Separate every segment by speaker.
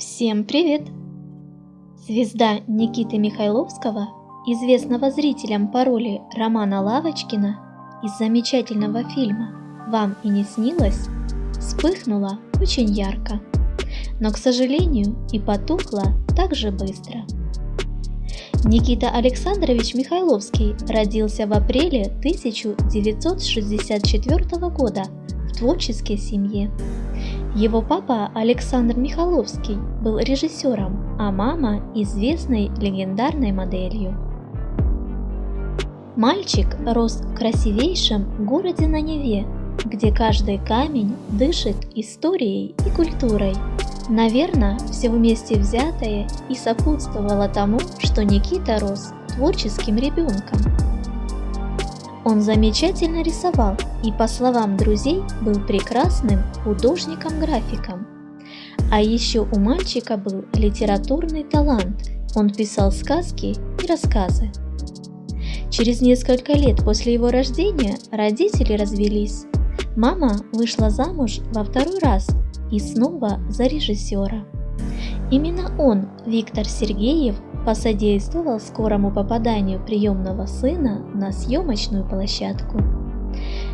Speaker 1: Всем привет! Звезда Никиты Михайловского, известного зрителям по роли Романа Лавочкина из замечательного фильма «Вам и не снилось», вспыхнула очень ярко, но, к сожалению, и потухла так же быстро. Никита Александрович Михайловский родился в апреле 1964 года в творческой семье. Его папа Александр Михайловский был режиссером, а мама – известной легендарной моделью. Мальчик рос в красивейшем городе на Неве, где каждый камень дышит историей и культурой. Наверное, все вместе взятое и сопутствовало тому, что Никита рос творческим ребенком. Он замечательно рисовал и, по словам друзей, был прекрасным художником-графиком. А еще у мальчика был литературный талант, он писал сказки и рассказы. Через несколько лет после его рождения родители развелись. Мама вышла замуж во второй раз и снова за режиссера. Именно он, Виктор Сергеев, посодействовал скорому попаданию приемного сына на съемочную площадку.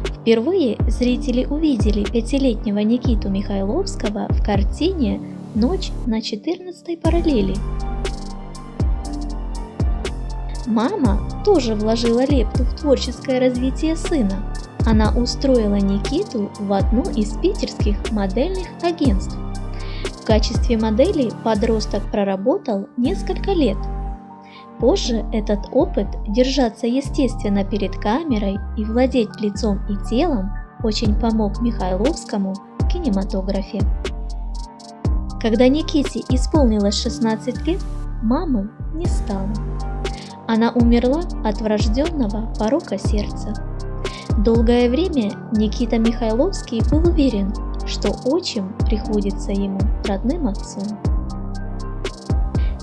Speaker 1: Впервые зрители увидели пятилетнего Никиту Михайловского в картине «Ночь на 14 параллели». Мама тоже вложила лепту в творческое развитие сына. Она устроила Никиту в одно из питерских модельных агентств качестве модели подросток проработал несколько лет. Позже этот опыт держаться естественно перед камерой и владеть лицом и телом очень помог Михайловскому в кинематографе. Когда Никите исполнилось 16 лет, мамы не стало. Она умерла от врожденного порока сердца. Долгое время Никита Михайловский был уверен, что отчим приходится ему родным отцом.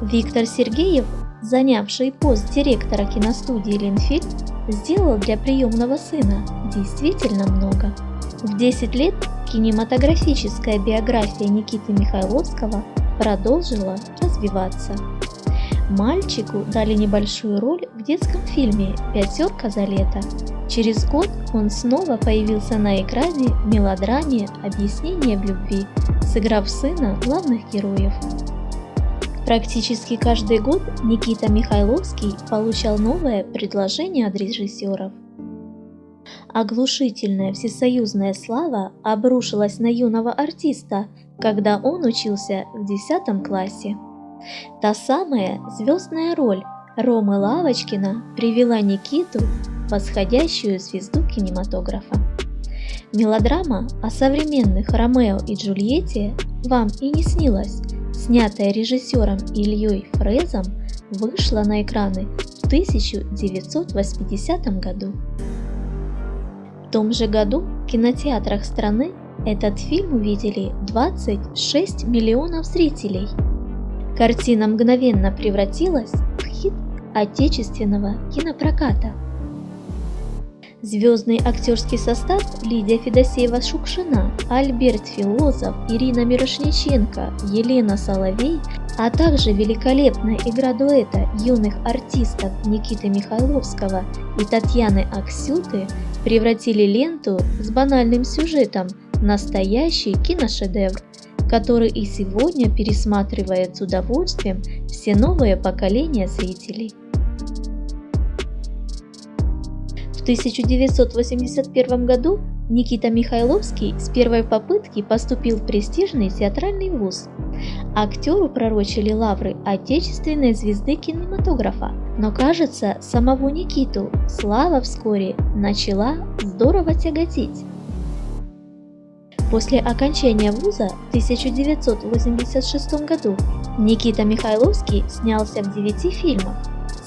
Speaker 1: Виктор Сергеев, занявший пост директора киностудии «Ленфильм», сделал для приемного сына действительно много. В 10 лет кинематографическая биография Никиты Михайловского продолжила развиваться. Мальчику дали небольшую роль в детском фильме «Пятерка за лето», Через год он снова появился на экране в мелодраме «Объяснение в любви», сыграв сына главных героев. Практически каждый год Никита Михайловский получал новое предложение от режиссеров. Оглушительная всесоюзная слава обрушилась на юного артиста, когда он учился в 10 классе. Та самая звездная роль Ромы Лавочкина привела Никиту восходящую звезду кинематографа. Мелодрама о современных Ромео и Джульетте «Вам и не снилось», снятая режиссером Ильей Фрезом, вышла на экраны в 1980 году. В том же году в кинотеатрах страны этот фильм увидели 26 миллионов зрителей. Картина мгновенно превратилась в хит отечественного кинопроката – Звездный актерский состав Лидия Федосеева-Шукшина, Альберт Филозов, Ирина Мирошниченко, Елена Соловей, а также великолепная игра дуэта юных артистов Никиты Михайловского и Татьяны Аксюты превратили ленту с банальным сюжетом в настоящий киношедевр, который и сегодня пересматривает с удовольствием все новые поколения зрителей. В 1981 году Никита Михайловский с первой попытки поступил в престижный театральный вуз. Актеру пророчили лавры отечественной звезды кинематографа, но кажется, самого Никиту слава вскоре начала здорово тяготить. После окончания вуза в 1986 году Никита Михайловский снялся в девяти фильмах.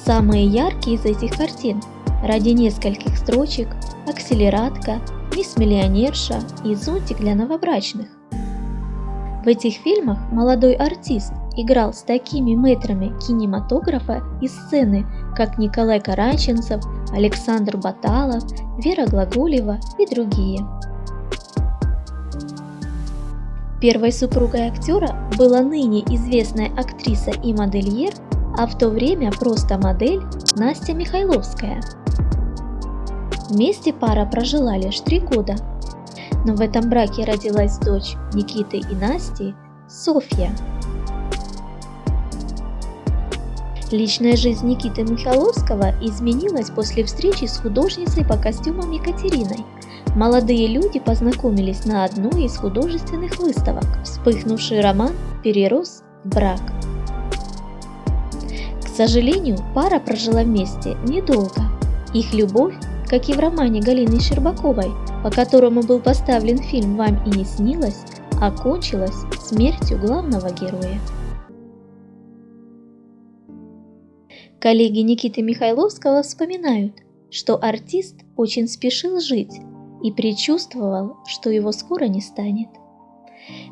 Speaker 1: Самые яркие из этих картин – ради нескольких строчек, акселератка, мисс-миллионерша и зонтик для новобрачных. В этих фильмах молодой артист играл с такими метрами кинематографа и сцены, как Николай Караченцев, Александр Баталов, Вера Глаголева и другие. Первой супругой актера была ныне известная актриса и модельер, а в то время просто модель Настя Михайловская. Вместе пара прожила лишь три года, но в этом браке родилась дочь Никиты и Насти, Софья. Личная жизнь Никиты Михайловского изменилась после встречи с художницей по костюмам Екатериной. Молодые люди познакомились на одной из художественных выставок. Вспыхнувший роман перерос в брак. К сожалению, пара прожила вместе недолго. Их любовь, как и в романе Галины Щербаковой, по которому был поставлен фильм «Вам и не снилось», окончилась смертью главного героя. Коллеги Никиты Михайловского вспоминают, что артист очень спешил жить и предчувствовал, что его скоро не станет.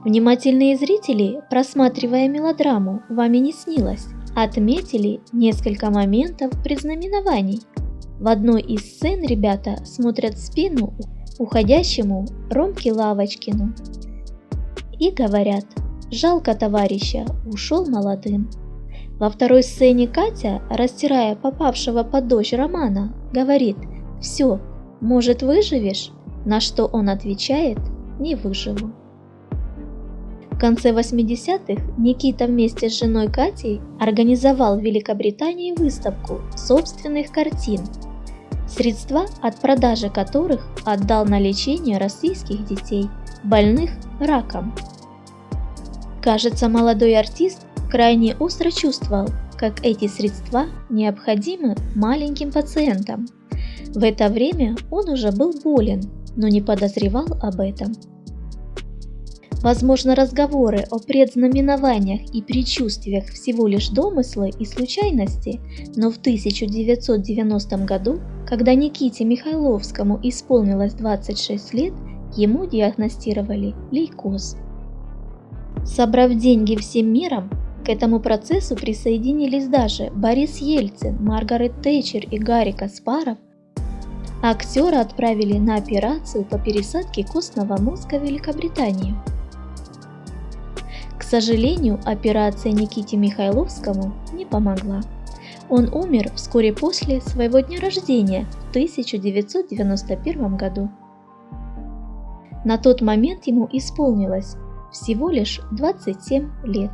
Speaker 1: Внимательные зрители, просматривая мелодраму «Вами не снилось», отметили несколько моментов предзнаменований. В одной из сцен ребята смотрят в спину уходящему Ромке Лавочкину и говорят «Жалко товарища, ушел молодым». Во второй сцене Катя, растирая попавшего под дождь Романа, говорит «Все, может выживешь?» На что он отвечает «Не выживу». В конце 80-х Никита вместе с женой Катей организовал в Великобритании выставку собственных картин, средства от продажи которых отдал на лечение российских детей, больных раком. Кажется, молодой артист крайне остро чувствовал, как эти средства необходимы маленьким пациентам. В это время он уже был болен, но не подозревал об этом. Возможно, разговоры о предзнаменованиях и предчувствиях всего лишь домыслы и случайности, но в 1990 году, когда Никите Михайловскому исполнилось 26 лет, ему диагностировали лейкоз. Собрав деньги всем миром, к этому процессу присоединились даже Борис Ельцин, Маргарет Тэтчер и Гарри Каспаров. Актера отправили на операцию по пересадке костного мозга в Великобританию. К сожалению, операция Никите Михайловскому не помогла. Он умер вскоре после своего дня рождения в 1991 году. На тот момент ему исполнилось всего лишь 27 лет.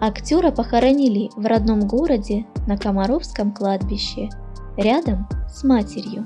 Speaker 1: Актера похоронили в родном городе на Комаровском кладбище, рядом с матерью.